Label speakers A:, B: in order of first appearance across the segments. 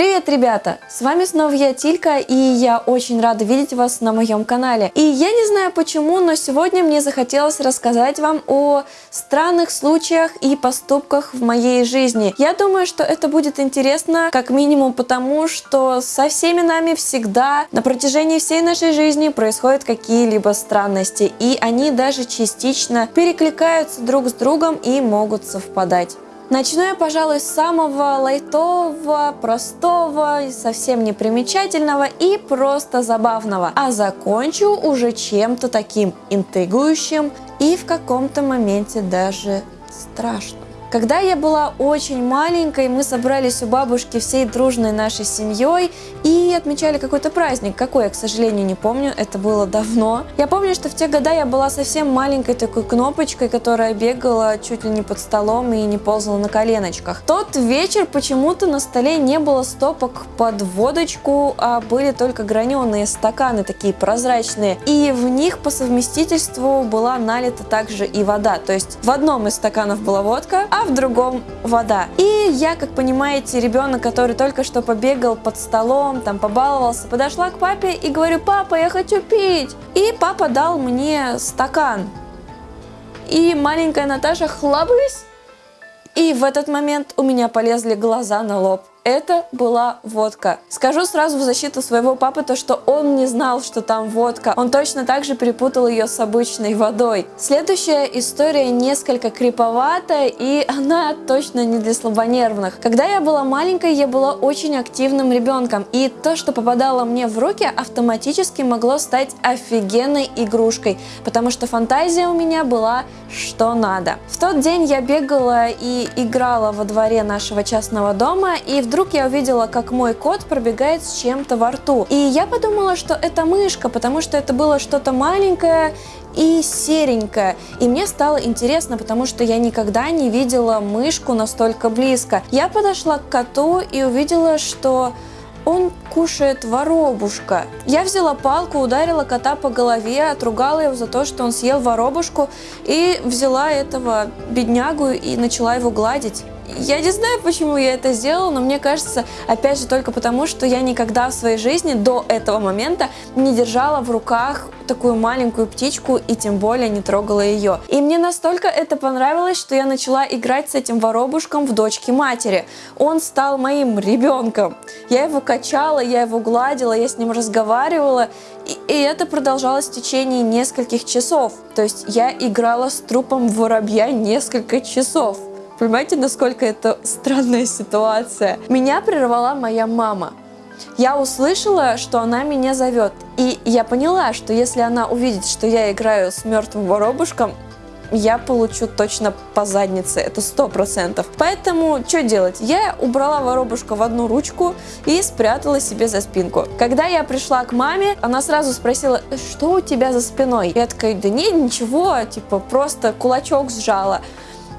A: Привет, ребята! С вами снова я, Тилька, и я очень рада видеть вас на моем канале. И я не знаю почему, но сегодня мне захотелось рассказать вам о странных случаях и поступках в моей жизни. Я думаю, что это будет интересно, как минимум потому, что со всеми нами всегда на протяжении всей нашей жизни происходят какие-либо странности, и они даже частично перекликаются друг с другом и могут совпадать. Начну я, пожалуй, с самого лайтового, простого, совсем непримечательного и просто забавного. А закончу уже чем-то таким интригующим и в каком-то моменте даже страшным. Когда я была очень маленькой, мы собрались у бабушки всей дружной нашей семьей и отмечали какой-то праздник. Какой, я, к сожалению, не помню, это было давно. Я помню, что в те года я была совсем маленькой такой кнопочкой, которая бегала чуть ли не под столом и не ползала на коленочках. Тот вечер почему-то на столе не было стопок под водочку, а были только граненые стаканы, такие прозрачные. И в них по совместительству была налита также и вода. То есть в одном из стаканов была водка, а в другом вода. И я, как понимаете, ребенок, который только что побегал под столом, там побаловался, подошла к папе и говорю, папа, я хочу пить. И папа дал мне стакан. И маленькая Наташа хлобысь. И в этот момент у меня полезли глаза на лоб. Это была водка. Скажу сразу в защиту своего папы то, что он не знал, что там водка. Он точно так же перепутал ее с обычной водой. Следующая история несколько криповатая, и она точно не для слабонервных. Когда я была маленькой, я была очень активным ребенком, и то, что попадало мне в руки, автоматически могло стать офигенной игрушкой, потому что фантазия у меня была что надо. В тот день я бегала и играла во дворе нашего частного дома, и в вдруг я увидела, как мой кот пробегает с чем-то во рту. И я подумала, что это мышка, потому что это было что-то маленькое и серенькое. И мне стало интересно, потому что я никогда не видела мышку настолько близко. Я подошла к коту и увидела, что он кушает воробушка. Я взяла палку, ударила кота по голове, отругала его за то, что он съел воробушку и взяла этого беднягу и начала его гладить. Я не знаю, почему я это сделала, но мне кажется, опять же, только потому, что я никогда в своей жизни до этого момента не держала в руках такую маленькую птичку и тем более не трогала ее. И мне настолько это понравилось, что я начала играть с этим воробушком в дочке матери. Он стал моим ребенком. Я его качала, я его гладила, я с ним разговаривала, и, и это продолжалось в течение нескольких часов. То есть я играла с трупом воробья несколько часов. Понимаете, насколько это странная ситуация? Меня прервала моя мама. Я услышала, что она меня зовет, и я поняла, что если она увидит, что я играю с мертвым воробушком, я получу точно по заднице, это сто процентов. Поэтому что делать? Я убрала воробушка в одну ручку и спрятала себе за спинку. Когда я пришла к маме, она сразу спросила, что у тебя за спиной? Я такая, да нет, ничего, типа просто кулачок сжала.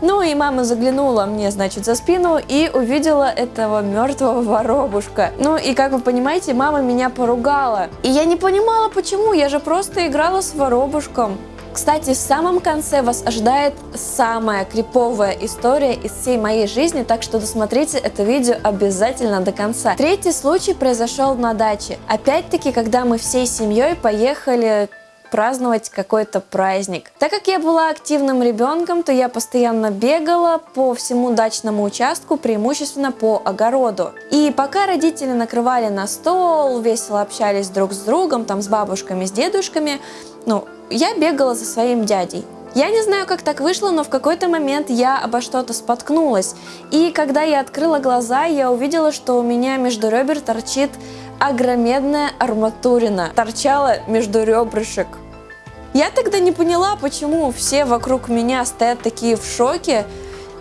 A: Ну и мама заглянула мне, значит, за спину и увидела этого мертвого воробушка. Ну и как вы понимаете, мама меня поругала. И я не понимала, почему, я же просто играла с воробушком. Кстати, в самом конце вас ожидает самая криповая история из всей моей жизни, так что досмотрите это видео обязательно до конца. Третий случай произошел на даче. Опять-таки, когда мы всей семьей поехали праздновать какой-то праздник. Так как я была активным ребенком, то я постоянно бегала по всему дачному участку, преимущественно по огороду. И пока родители накрывали на стол, весело общались друг с другом, там с бабушками, с дедушками, ну, я бегала за своим дядей. Я не знаю, как так вышло, но в какой-то момент я обо что-то споткнулась. И когда я открыла глаза, я увидела, что у меня между ребер торчит огромедная арматурина. Торчала между ребрышек. Я тогда не поняла, почему все вокруг меня стоят такие в шоке,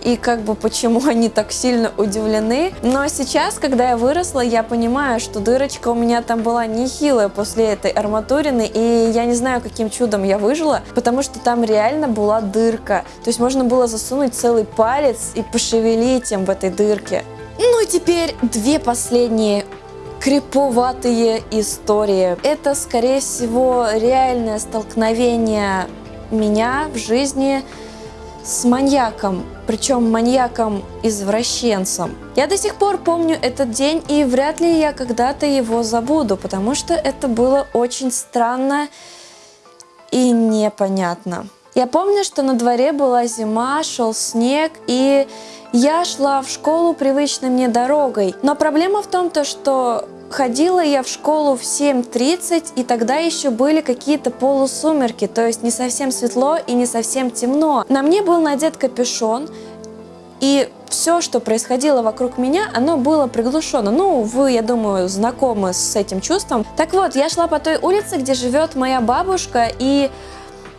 A: и как бы почему они так сильно удивлены. Но сейчас, когда я выросла, я понимаю, что дырочка у меня там была нехилая после этой арматурины, и я не знаю, каким чудом я выжила, потому что там реально была дырка. То есть можно было засунуть целый палец и пошевелить им в этой дырке. Ну и теперь две последние криповатые истории. Это, скорее всего, реальное столкновение меня в жизни с маньяком. причем маньяком-извращенцем. Я до сих пор помню этот день, и вряд ли я когда-то его забуду, потому что это было очень странно и непонятно. Я помню, что на дворе была зима, шел снег, и я шла в школу привычной мне дорогой. Но проблема в том, то, что ходила я в школу в 7.30, и тогда еще были какие-то полусумерки, то есть не совсем светло и не совсем темно. На мне был надет капюшон, и все, что происходило вокруг меня, оно было приглушено. Ну, вы, я думаю, знакомы с этим чувством. Так вот, я шла по той улице, где живет моя бабушка, и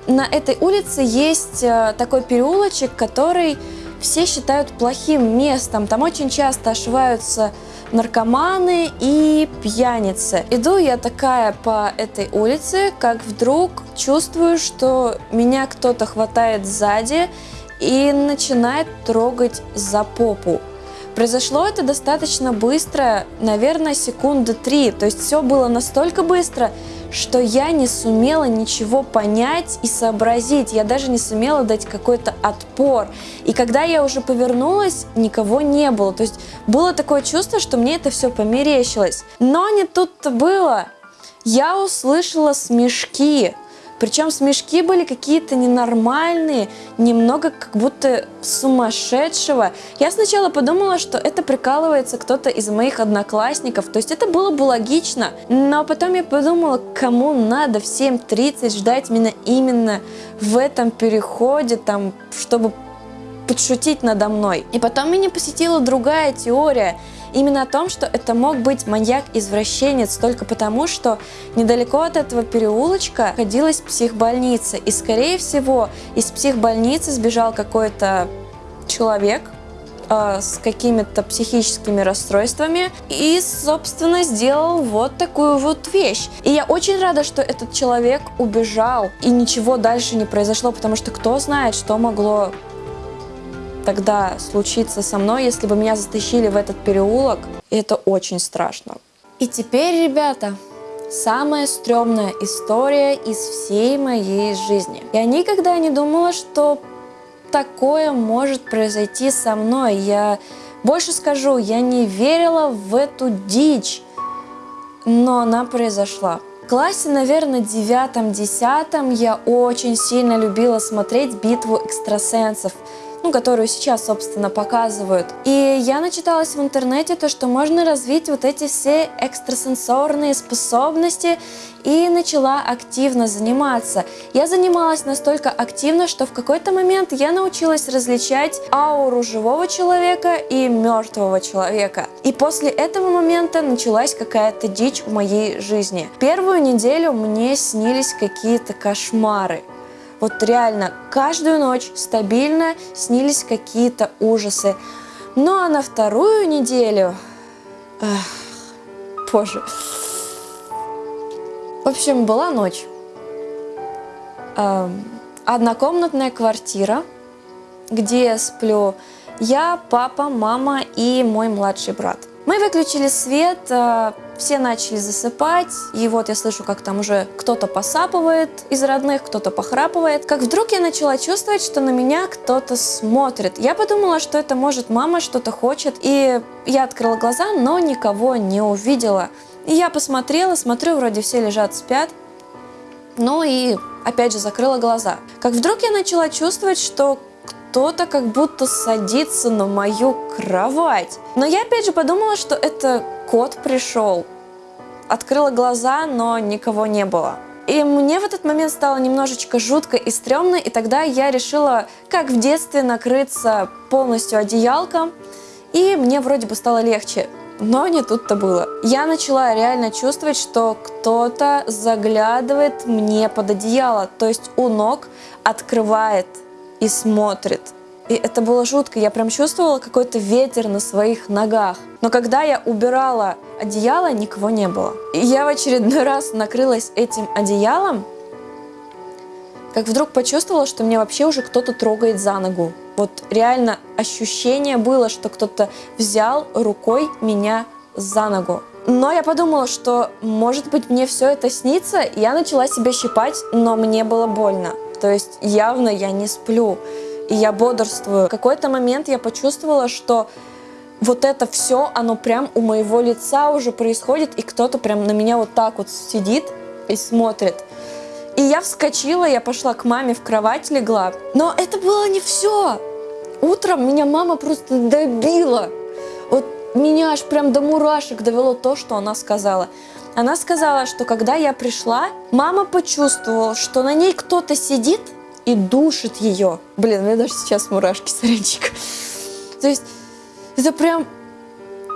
A: на этой улице есть э, такой переулочек, который все считают плохим местом. Там очень часто ошиваются наркоманы и пьяницы. Иду я такая по этой улице, как вдруг чувствую, что меня кто-то хватает сзади и начинает трогать за попу. Произошло это достаточно быстро, наверное, секунды три. То есть все было настолько быстро, что я не сумела ничего понять и сообразить. Я даже не сумела дать какой-то отпор. И когда я уже повернулась, никого не было. То есть было такое чувство, что мне это все померещилось. Но не тут-то было. Я услышала смешки. Причем смешки были какие-то ненормальные, немного как будто сумасшедшего. Я сначала подумала, что это прикалывается кто-то из моих одноклассников, то есть это было бы логично. Но потом я подумала, кому надо в 7.30 ждать меня именно в этом переходе, там, чтобы подшутить надо мной. И потом меня посетила другая теория – Именно о том, что это мог быть маньяк-извращенец только потому, что недалеко от этого переулочка находилась психбольница. И, скорее всего, из психбольницы сбежал какой-то человек, э, с какими-то психическими расстройствами и, собственно, сделал вот такую вот вещь. И я очень рада, что этот человек убежал и ничего дальше не произошло, потому что кто знает, что могло тогда случиться со мной, если бы меня затащили в этот переулок. И это очень страшно. И теперь, ребята, самая стрёмная история из всей моей жизни. Я никогда не думала, что такое может произойти со мной. Я больше скажу, я не верила в эту дичь, но она произошла. В классе, наверное, девятом-десятом я очень сильно любила смотреть битву экстрасенсов ну, которую сейчас, собственно, показывают. И я начиталась в интернете то, что можно развить вот эти все экстрасенсорные способности и начала активно заниматься. Я занималась настолько активно, что в какой-то момент я научилась различать ауру живого человека и мертвого человека. И после этого момента началась какая-то дичь в моей жизни. Первую неделю мне снились какие-то кошмары. Вот реально, каждую ночь стабильно снились какие-то ужасы. Ну а на вторую неделю... Эх, боже. В общем, была ночь. Эм, однокомнатная квартира, где я сплю я, папа, мама и мой младший брат. Мы выключили свет, э, все начали засыпать, и вот я слышу, как там уже кто-то посапывает из родных, кто-то похрапывает. Как вдруг я начала чувствовать, что на меня кто-то смотрит. Я подумала, что это может мама что-то хочет, и я открыла глаза, но никого не увидела. И я посмотрела, смотрю, вроде все лежат, спят. Ну и опять же закрыла глаза. Как вдруг я начала чувствовать, что кто-то как будто садится на мою кровать. Но я опять же подумала, что это кот пришел. Открыла глаза, но никого не было. И мне в этот момент стало немножечко жутко и стрёмно, и тогда я решила, как в детстве, накрыться полностью одеялком, и мне вроде бы стало легче. Но не тут-то было. Я начала реально чувствовать, что кто-то заглядывает мне под одеяло, то есть у ног открывает и смотрит. И это было жутко, я прям чувствовала какой-то ветер на своих ногах. Но когда я убирала одеяло, никого не было. И я в очередной раз накрылась этим одеялом, как вдруг почувствовала, что мне вообще уже кто-то трогает за ногу. Вот реально ощущение было, что кто-то взял рукой меня за ногу. Но я подумала, что может быть мне все это снится, я начала себя щипать, но мне было больно. То есть явно я не сплю. И я бодрствую. В какой-то момент я почувствовала, что вот это все, оно прям у моего лица уже происходит, и кто-то прям на меня вот так вот сидит и смотрит. И я вскочила, я пошла к маме в кровать легла. Но это было не все. Утром меня мама просто добила. Вот меня аж прям до мурашек довело то, что она сказала. Она сказала, что когда я пришла, мама почувствовала, что на ней кто-то сидит и душит ее. Блин, у меня даже сейчас мурашки, сорянчик. То есть это прям...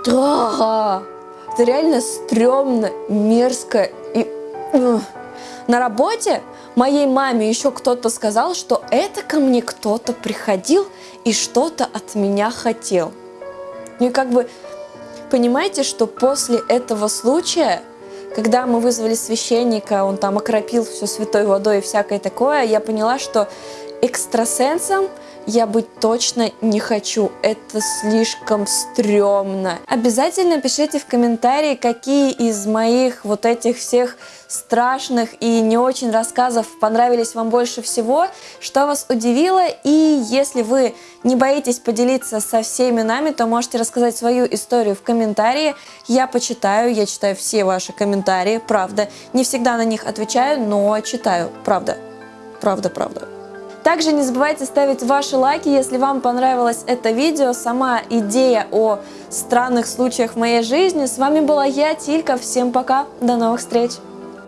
A: Да, это реально стрёмно, мерзко и... На работе моей маме еще кто-то сказал, что это ко мне кто-то приходил и что-то от меня хотел. Ну и как бы понимаете, что после этого случая, когда мы вызвали священника, он там окропил все святой водой и всякое такое, я поняла, что экстрасенсом я быть точно не хочу. Это слишком стрёмно. Обязательно пишите в комментарии, какие из моих вот этих всех страшных и не очень рассказов понравились вам больше всего, что вас удивило. И если вы не боитесь поделиться со всеми нами, то можете рассказать свою историю в комментарии. Я почитаю, я читаю все ваши комментарии, правда. Не всегда на них отвечаю, но читаю, правда. Правда, правда. Также не забывайте ставить ваши лайки, если вам понравилось это видео, сама идея о странных случаях в моей жизни. С вами была я, Тилька. Всем пока, до новых встреч!